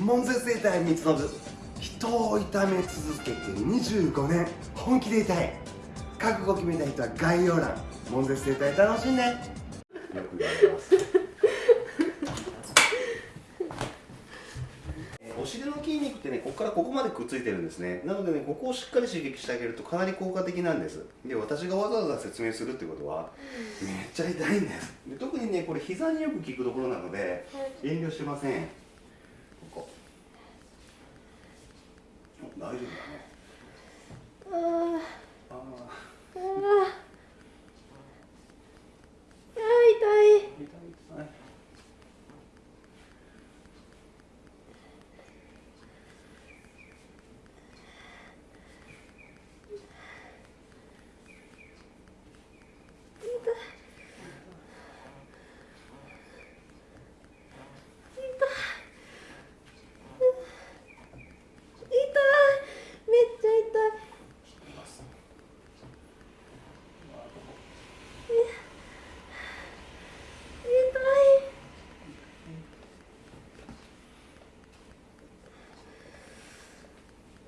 門絶生態三つのぶ人を痛め続けて25年。本気で痛い。覚悟決めた人は概要欄。門絶生態楽しんで。よく言われますお尻の筋肉ってねここからここまでくっついてるんですね。なのでねここをしっかり刺激してあげるとかなり効果的なんです。で私がわざわざ説明するってことはめっちゃ痛いんです。で特にねこれ膝によく効くところなので遠慮してませんここお大丈夫だね。あー。ああー。あ痛い。痛いめっちゃ痛い痛い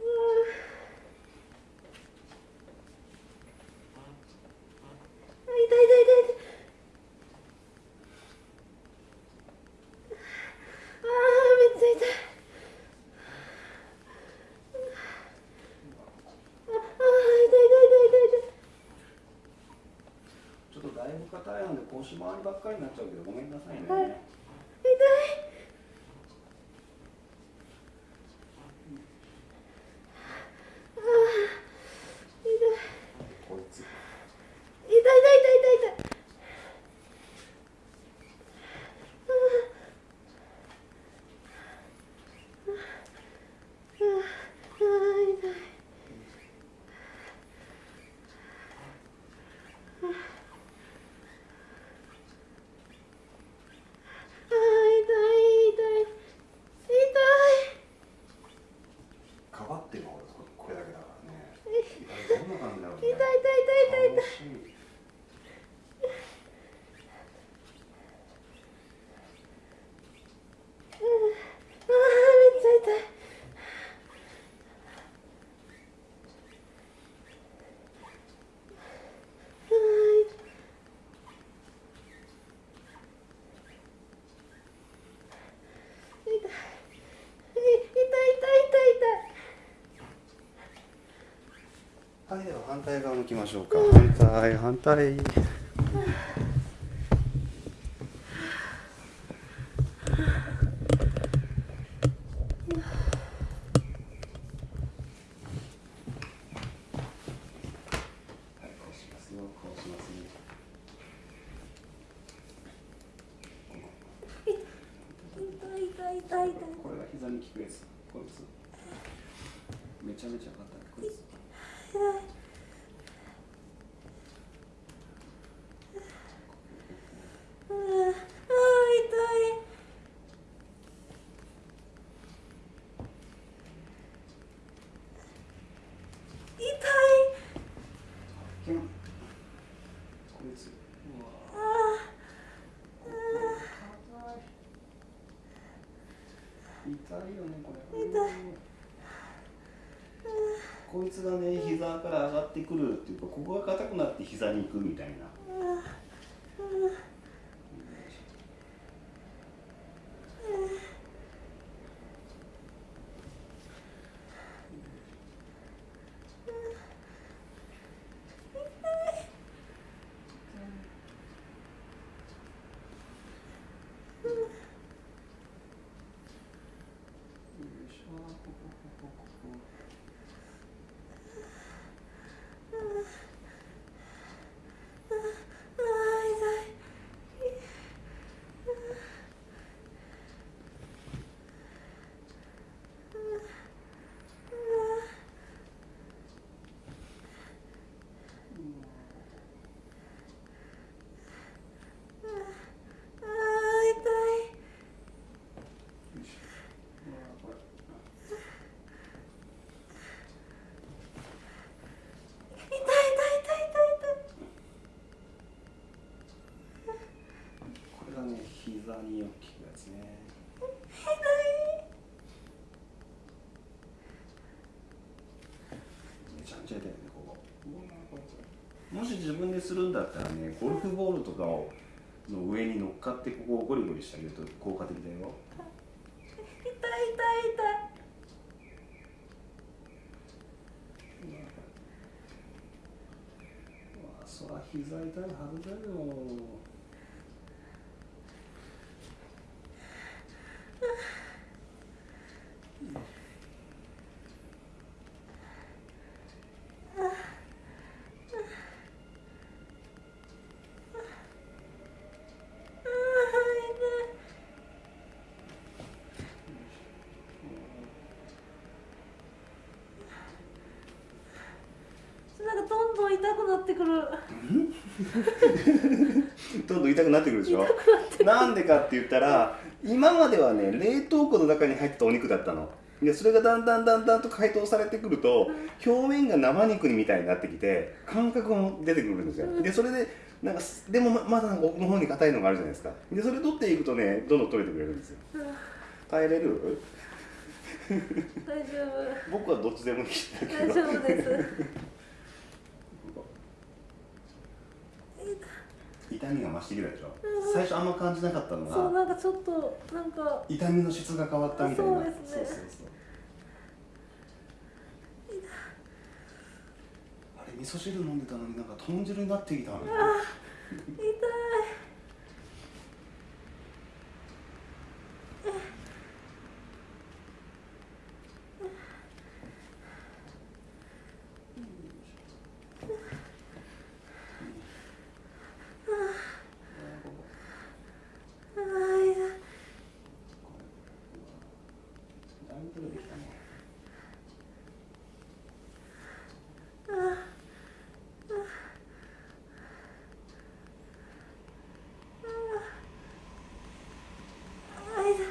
うん痛い痛い痛い痛いあーめっちゃ痛いああー痛い痛い痛い痛い痛いちが大半で腰回りばっかりになっちゃうけどごめんなさいね、はいあー痛いこいつ痛い痛い痛い痛い痛いあーあー痛いあー痛い痛い痛いかばってる方ですこれだけだからねどんな感じだろうね痛い痛い痛い痛い痛い楽しみあーめっちゃ痛いあー痛い痛い痛い痛い痛いはいでは反対側向きましょうか。反対反対。はいこうしますよこれが膝に効くやつ。こいつ。めちゃめちゃ硬い。こいつ痛い。よねこれ。痛い。こいつがね膝から上がってくるっていうかここが硬くなって膝に行くみたいなあーよいしょここここここあー痛いあー痛いよいしょうわこれ痛い痛い痛い痛いこれがね膝によく効くやつね痛いちゃ痛いよねここもし自分でするんだったらねゴルフボールとかをの上に乗っかってここをゴリゴリしてあげると効果的だよ痛い痛い痛いそら膝痛いはずだよどんどん痛くなってくる。どんどん痛くなってくるでしょ？なんでかって言ったら今まではね冷凍庫の中に入ってたお肉だったの。でそれがだんだんだんだんと解凍されてくると表面が生肉みたいになってきて感覚も出てくるんですよ。でそれでなんかすでもままだ奥の方に硬いのがあるじゃないですか。でそれ取っていくとねどんどん取れてくれるんですよ。耐えれる？大丈僕はどっちでもいいんだ夫けど。大丈夫です痛みが増してきたでしょ？最初あんま感じなかったのがそうなんかちょっとなんか。痛みの質が変わったみたいな。そうですね。そうそうそう。あれ味噌汁飲んでたのになんか豚汁になってきたのよ痛いあー痛いだいぶ取れてきたねあー痛い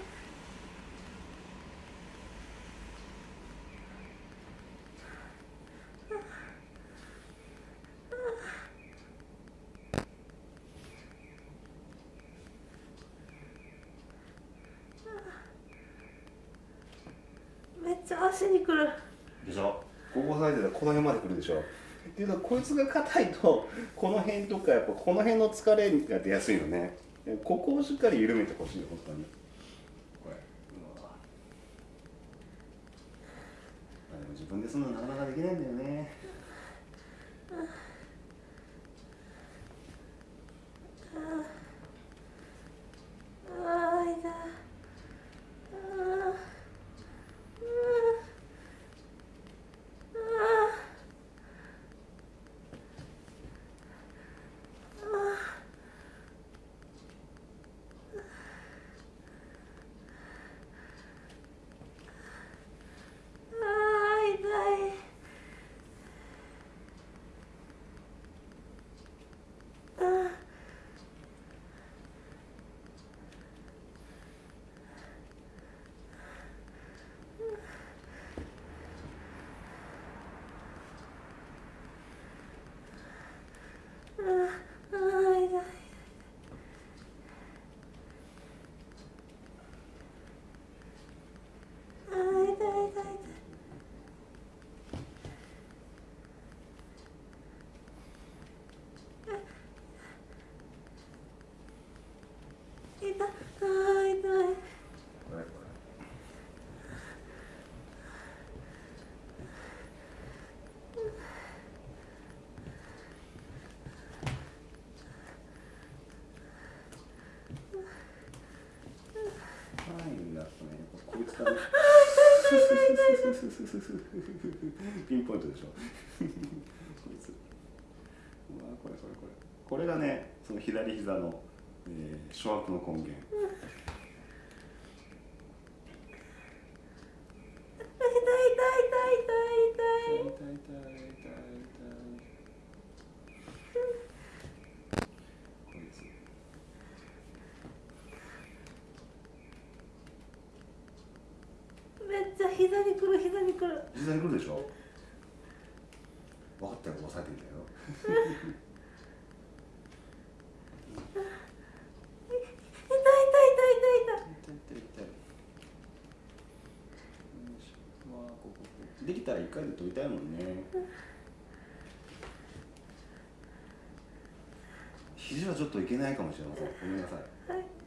めっちゃ足にくる。でしょ？ここ押さえてたらこの辺まで来るでしょ？っていうのはこいつが硬いとこの辺とかやっぱこの辺の疲れが出やすいのね。ここをしっかり緩めてほしい本当に。これ。でも自分でするのなかなかできないんだよね。あー痛いあーうんあーあー痛いあーあーあー痛いあー痛い痛い痛い痛いあー痛いこれこだとねこいつだねピンポイントでしょ。こいつ。うわこれこれこれ。これがねその左膝の、えー、諸悪の根源。にる膝にくる膝にくるでしょ分かったらさえてみたよ痛い痛い痛い痛い痛い。痛い痛い痛いできたら一回で取りたいもんね肘はちょっといけないかもしれませんごめんなさい、はい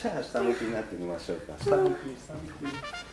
じゃあ下向きになってみましょうか。下向き下向き。